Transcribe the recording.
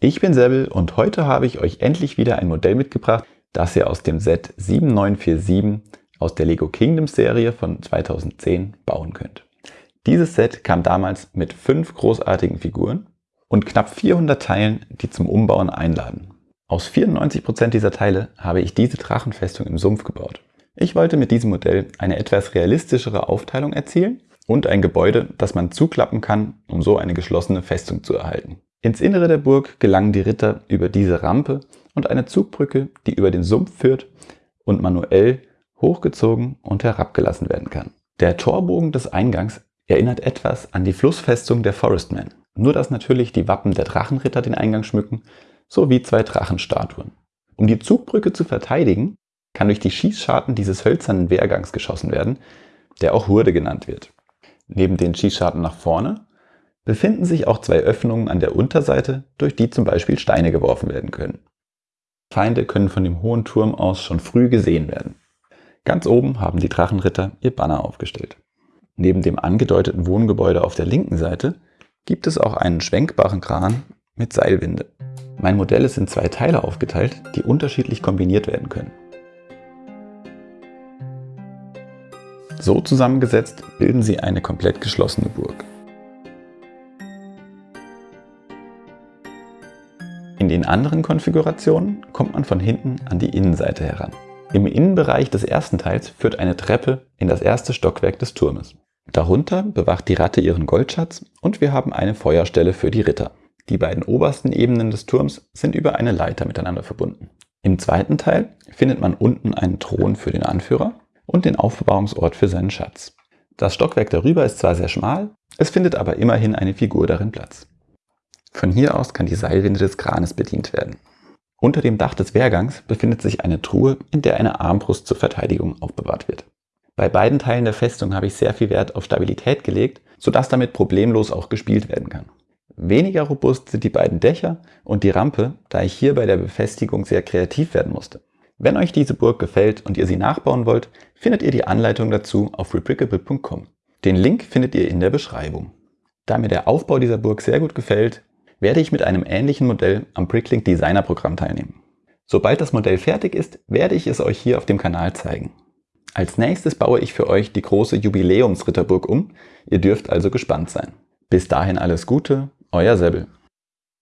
Ich bin Sebel und heute habe ich euch endlich wieder ein Modell mitgebracht, das ihr aus dem Set 7947 aus der Lego Kingdoms Serie von 2010 bauen könnt. Dieses Set kam damals mit fünf großartigen Figuren und knapp 400 Teilen, die zum Umbauen einladen. Aus 94% dieser Teile habe ich diese Drachenfestung im Sumpf gebaut. Ich wollte mit diesem Modell eine etwas realistischere Aufteilung erzielen und ein Gebäude, das man zuklappen kann, um so eine geschlossene Festung zu erhalten. Ins Innere der Burg gelangen die Ritter über diese Rampe und eine Zugbrücke, die über den Sumpf führt und manuell hochgezogen und herabgelassen werden kann. Der Torbogen des Eingangs erinnert etwas an die Flussfestung der Forestmen, nur dass natürlich die Wappen der Drachenritter den Eingang schmücken, sowie zwei Drachenstatuen. Um die Zugbrücke zu verteidigen, kann durch die Schießscharten dieses hölzernen Wehrgangs geschossen werden, der auch Hurde genannt wird. Neben den Schießscharten nach vorne befinden sich auch zwei Öffnungen an der Unterseite, durch die zum Beispiel Steine geworfen werden können. Feinde können von dem hohen Turm aus schon früh gesehen werden. Ganz oben haben die Drachenritter ihr Banner aufgestellt. Neben dem angedeuteten Wohngebäude auf der linken Seite gibt es auch einen schwenkbaren Kran mit Seilwinde. Mein Modell ist in zwei Teile aufgeteilt, die unterschiedlich kombiniert werden können. So zusammengesetzt bilden sie eine komplett geschlossene Burg. In den anderen Konfigurationen kommt man von hinten an die Innenseite heran. Im Innenbereich des ersten Teils führt eine Treppe in das erste Stockwerk des Turmes. Darunter bewacht die Ratte ihren Goldschatz und wir haben eine Feuerstelle für die Ritter. Die beiden obersten Ebenen des Turms sind über eine Leiter miteinander verbunden. Im zweiten Teil findet man unten einen Thron für den Anführer und den Aufbewahrungsort für seinen Schatz. Das Stockwerk darüber ist zwar sehr schmal, es findet aber immerhin eine Figur darin Platz. Von hier aus kann die Seilwinde des Kranes bedient werden. Unter dem Dach des Wehrgangs befindet sich eine Truhe, in der eine Armbrust zur Verteidigung aufbewahrt wird. Bei beiden Teilen der Festung habe ich sehr viel Wert auf Stabilität gelegt, sodass damit problemlos auch gespielt werden kann. Weniger robust sind die beiden Dächer und die Rampe, da ich hier bei der Befestigung sehr kreativ werden musste. Wenn euch diese Burg gefällt und ihr sie nachbauen wollt, findet ihr die Anleitung dazu auf rebrickable.com. Den Link findet ihr in der Beschreibung. Da mir der Aufbau dieser Burg sehr gut gefällt, werde ich mit einem ähnlichen Modell am Bricklink Designer Programm teilnehmen. Sobald das Modell fertig ist, werde ich es euch hier auf dem Kanal zeigen. Als nächstes baue ich für euch die große Jubiläumsritterburg um. Ihr dürft also gespannt sein. Bis dahin alles Gute, euer Sebbel.